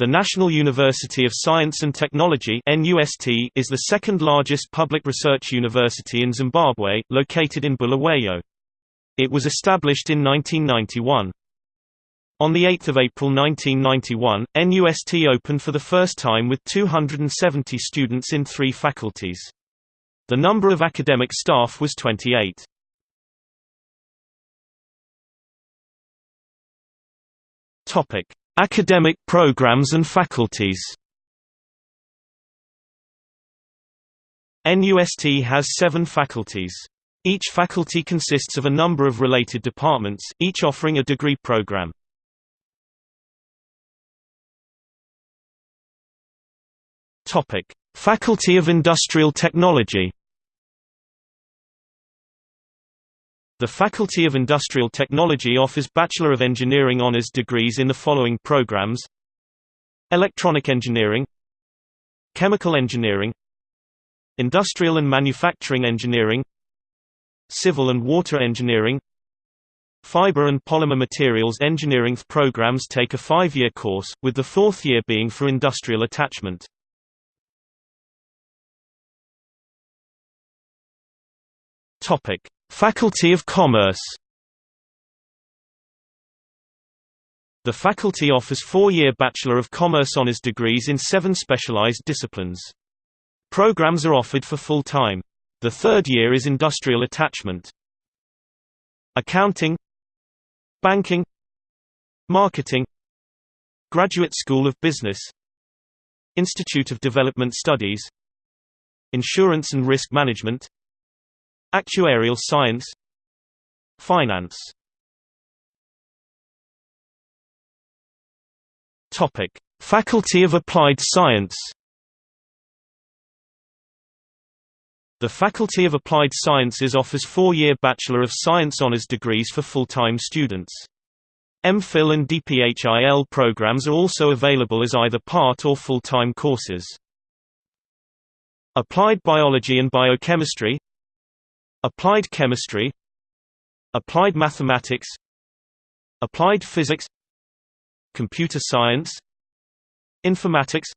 The National University of Science and Technology is the second largest public research university in Zimbabwe, located in Bulawayo. It was established in 1991. On 8 April 1991, NUST opened for the first time with 270 students in three faculties. The number of academic staff was 28. Academic programs and faculties NUST has seven faculties. Each faculty consists of a number of related departments, each offering a degree program. Faculty of Industrial Technology The Faculty of Industrial Technology offers Bachelor of Engineering honors degrees in the following programs. Electronic Engineering Chemical Engineering Industrial and Manufacturing Engineering Civil and Water Engineering. Fiber and Polymer Materials Engineering programs take a five-year course, with the fourth year being for industrial attachment. Topic: Faculty of Commerce. The faculty offers four-year Bachelor of Commerce honors degrees in seven specialized disciplines. Programs are offered for full time. The third year is industrial attachment. Accounting. Banking. Marketing. Graduate School of Business. Institute of Development Studies. Insurance and Risk Management Actuarial science. Finance. Topic: Faculty of Applied Science. The Faculty of Applied Sciences offers four-year Bachelor of Science honors degrees for full-time students. MPhil and DPHIL programs are also available as either part or full-time courses. Applied Biology and Biochemistry Applied chemistry. Applied mathematics. Applied physics. Computer science. Informatics.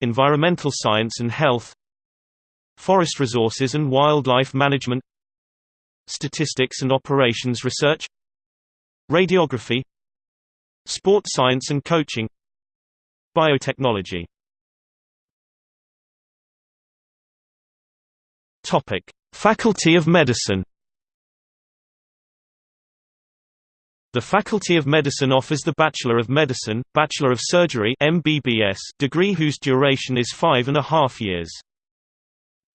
Environmental science and health. Forest resources and wildlife management. Statistics and operations research. Radiography. Sport science and coaching. Biotechnology. Topic Faculty of Medicine The Faculty of Medicine offers the Bachelor of Medicine, Bachelor of Surgery MBBS degree whose duration is five and a half years.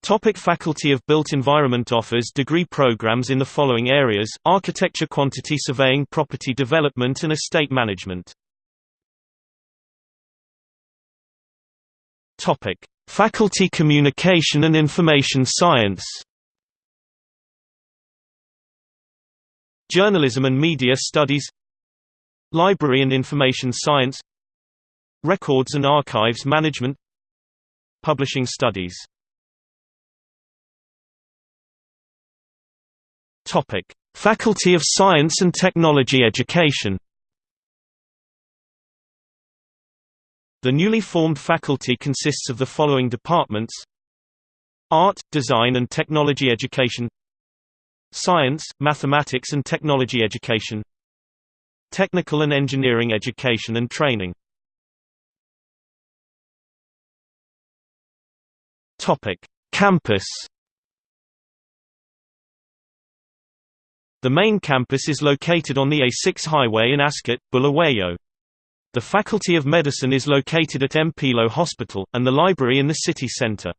Topic Faculty of Built Environment offers degree programs in the following areas, architecture quantity surveying property development and estate management. Topic. Faculty Communication and Information Science Journalism and Media Studies Library and Information Science Records and Archives Management Publishing Studies. Faculty of Science and Technology Education The newly formed faculty consists of the following departments Art, Design and Technology Education Science, Mathematics and Technology Education Technical and Engineering Education and Training Campus The main campus is located on the A6 highway in Ascot, Bulawayo. The Faculty of Medicine is located at Mpilo Hospital, and the library in the city centre.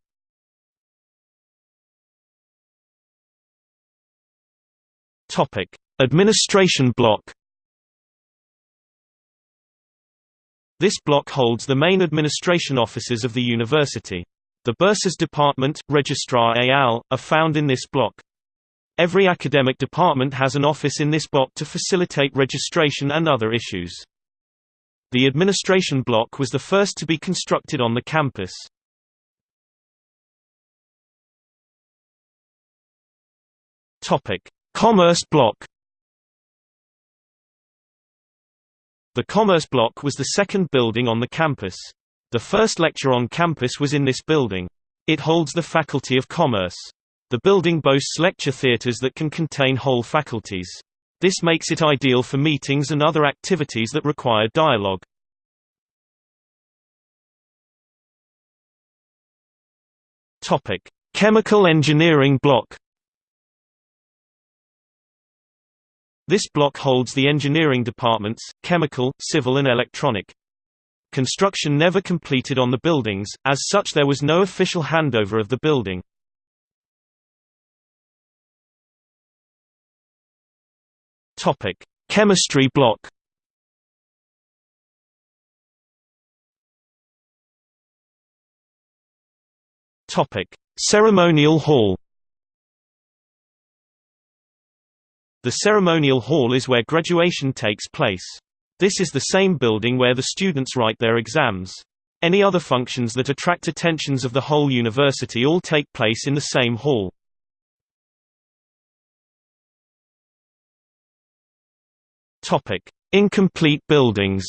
Topic: Administration block. This block holds the main administration offices of the university. The Bursars Department, Registrar AL, are found in this block. Every academic department has an office in this block to facilitate registration and other issues. The administration block was the first to be constructed on the campus. Topic: Commerce block The Commerce Block was the second building on the campus. The first lecture on campus was in this building. It holds the Faculty of Commerce. The building boasts lecture theaters that can contain whole faculties. This makes it ideal for meetings and other activities that require dialogue. Chemical Engineering Block. This block holds the engineering departments, chemical, civil and electronic. Construction never completed on the buildings, as such there was no official handover of the building. Chemistry block. Ceremonial Hall. The ceremonial hall is where graduation takes place. This is the same building where the students write their exams. Any other functions that attract attentions of the whole university all take place in the same hall. Incomplete buildings.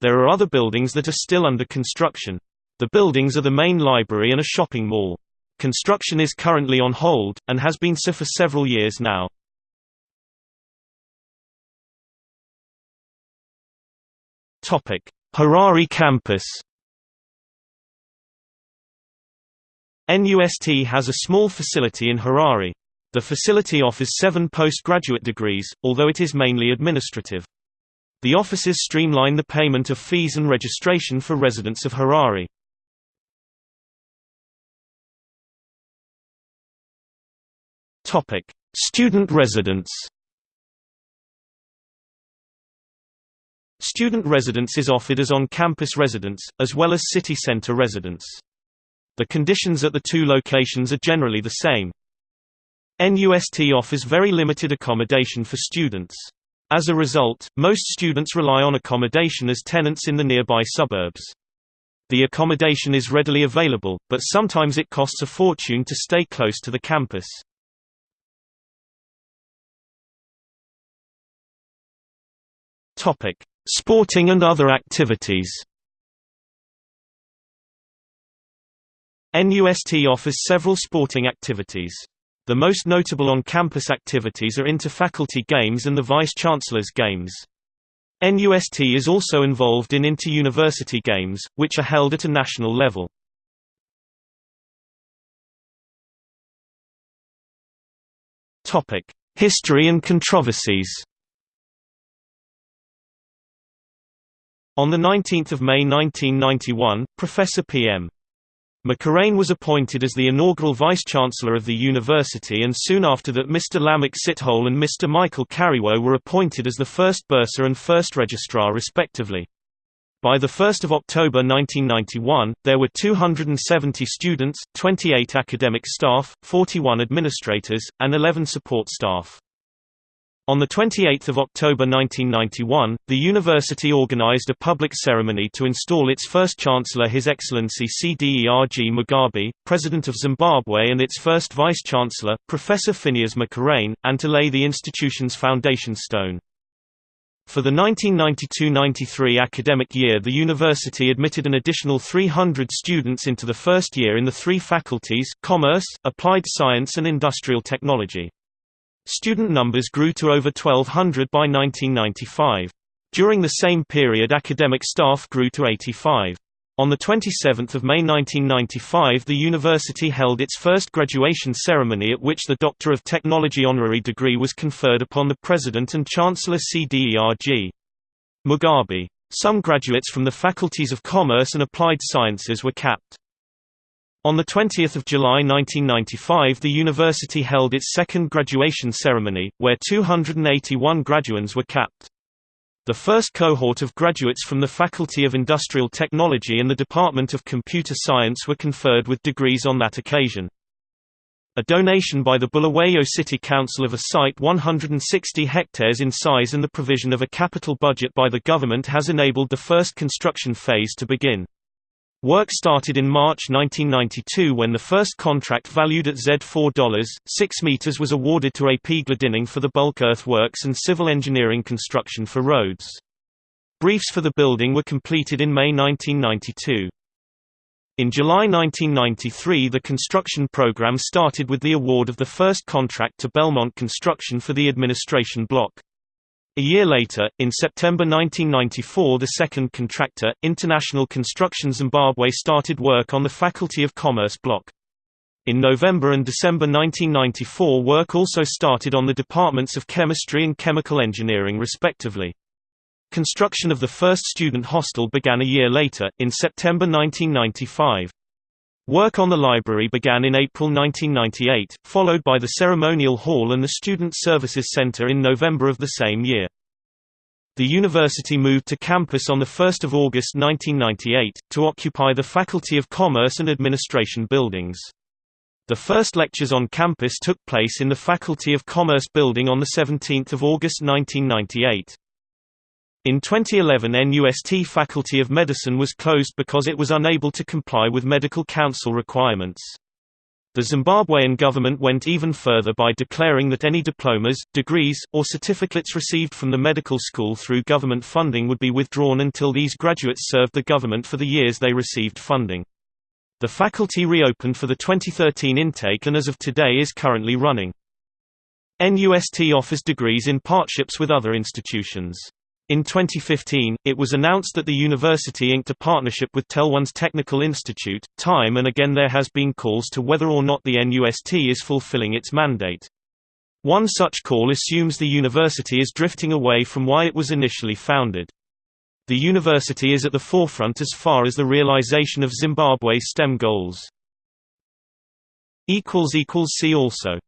There are other buildings that are still under construction. The buildings are the main library and a shopping mall. Construction is currently on hold, and has been so for several years now. Harare campus NUST has a small facility in Harare. The facility offers seven postgraduate degrees, although it is mainly administrative. The offices streamline the payment of fees and registration for residents of Harare. Topic: Student residence. Student residence is offered as on-campus residence, as well as city center residence. The conditions at the two locations are generally the same. NUST offers very limited accommodation for students. As a result, most students rely on accommodation as tenants in the nearby suburbs. The accommodation is readily available, but sometimes it costs a fortune to stay close to the campus. Topic: Sporting and other activities. NUST offers several sporting activities. The most notable on-campus activities are inter-faculty games and the Vice-Chancellor's Games. NUST is also involved in inter-university games, which are held at a national level. History and controversies On 19 May 1991, Professor P.M. Makhurane was appointed as the inaugural Vice-Chancellor of the university and soon after that Mr. Lamech Sithole and Mr. Michael Kariwo were appointed as the first bursar and first registrar respectively. By 1 October 1991, there were 270 students, 28 academic staff, 41 administrators, and 11 support staff. On 28 October 1991, the university organized a public ceremony to install its first chancellor His Excellency CDERG Mugabe, President of Zimbabwe and its first vice-chancellor, Professor Phineas Makhurane, and to lay the institution's foundation stone. For the 1992–93 academic year the university admitted an additional 300 students into the first year in the three faculties commerce, applied science and industrial technology. Student numbers grew to over 1,200 by 1995. During the same period academic staff grew to 85. On 27 May 1995 the university held its first graduation ceremony at which the Doctor of Technology honorary degree was conferred upon the President and Chancellor CDERG. Mugabe. Some graduates from the faculties of Commerce and Applied Sciences were capped. On 20 July 1995 the university held its second graduation ceremony, where 281 graduands were capped. The first cohort of graduates from the Faculty of Industrial Technology and the Department of Computer Science were conferred with degrees on that occasion. A donation by the Bulawayo City Council of a site 160 hectares in size and the provision of a capital budget by the government has enabled the first construction phase to begin. Work started in March 1992 when the first contract valued at Z4 6 meters was awarded to AP Glendinning for the bulk earthworks and civil engineering construction for roads. Briefs for the building were completed in May 1992. In July 1993 the construction program started with the award of the first contract to Belmont Construction for the administration block. A year later, in September 1994 the second contractor, International Construction Zimbabwe started work on the Faculty of Commerce block. In November and December 1994 work also started on the departments of chemistry and chemical engineering respectively. Construction of the first student hostel began a year later, in September 1995. Work on the library began in April 1998, followed by the ceremonial hall and the Student Services Center in November of the same year. The university moved to campus on 1 August 1998, to occupy the Faculty of Commerce and Administration buildings. The first lectures on campus took place in the Faculty of Commerce building on 17 August 1998. In 2011 NUST Faculty of Medicine was closed because it was unable to comply with medical council requirements. The Zimbabwean government went even further by declaring that any diplomas, degrees, or certificates received from the medical school through government funding would be withdrawn until these graduates served the government for the years they received funding. The faculty reopened for the 2013 intake and as of today is currently running. NUST offers degrees in partnerships with other institutions. In 2015, it was announced that the university inked a partnership with Telone's Technical Institute, time and again there has been calls to whether or not the NUST is fulfilling its mandate. One such call assumes the university is drifting away from why it was initially founded. The university is at the forefront as far as the realization of Zimbabwe's STEM goals. See also